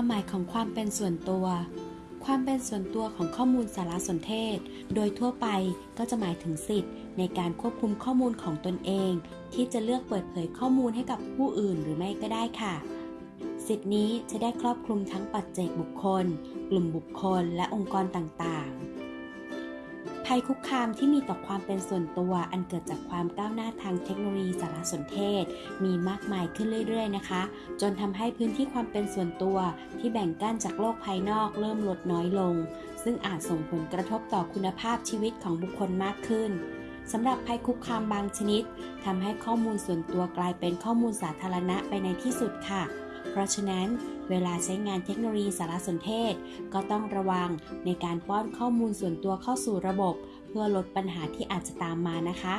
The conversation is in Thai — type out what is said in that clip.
ความเป็นส่วนตัว ความเป็นส่วนตัวของข้อมูลสารสนเทศ โดยทั่วไปก็จะหมายถึงสิทธิ์ในการควบคุมข้อมูลของตนเอง ที่จะเลือกเปิดเผยข้อมูลให้กับผู้อื่นหรือไม่ก็ได้ค่ะ สิทธินี้จะได้ครอบคลุมทั้งปัจเจกบุคคล กลุ่มบุคคล และองค์กรต่างๆ ภัยคุกคามที่มีต่อความเป็นส่วนตัวอันเกิดจากความก้าวหน้าทางเทคโนโลยีสารสนเทศ มีมากมายขึ้นเรื่อย ๆ นะคะ จนทำให้พื้นที่ความเป็นส่วนตัวที่แบ่งกั้นจากโลกภายนอกเริ่มลดน้อยลง ซึ่งอาจส่งผลกระทบต่อคุณภาพชีวิตของบุคคลมากขึ้นสำหรับภัยคุกคามบางชนิดทำให้ข้อมูลส่วนตัวกลายเป็นข้อมูลสาธารณะไปในที่สุดค่ะ เพราะฉะนั้นเวลาใช้งานเทคโนโลยีสารสนเทศ ก็ต้องระวังในการป้อนข้อมูลส่วนตัวเข้าสู่ระบบ เพื่อลดปัญหาที่อาจจะตามมานะคะ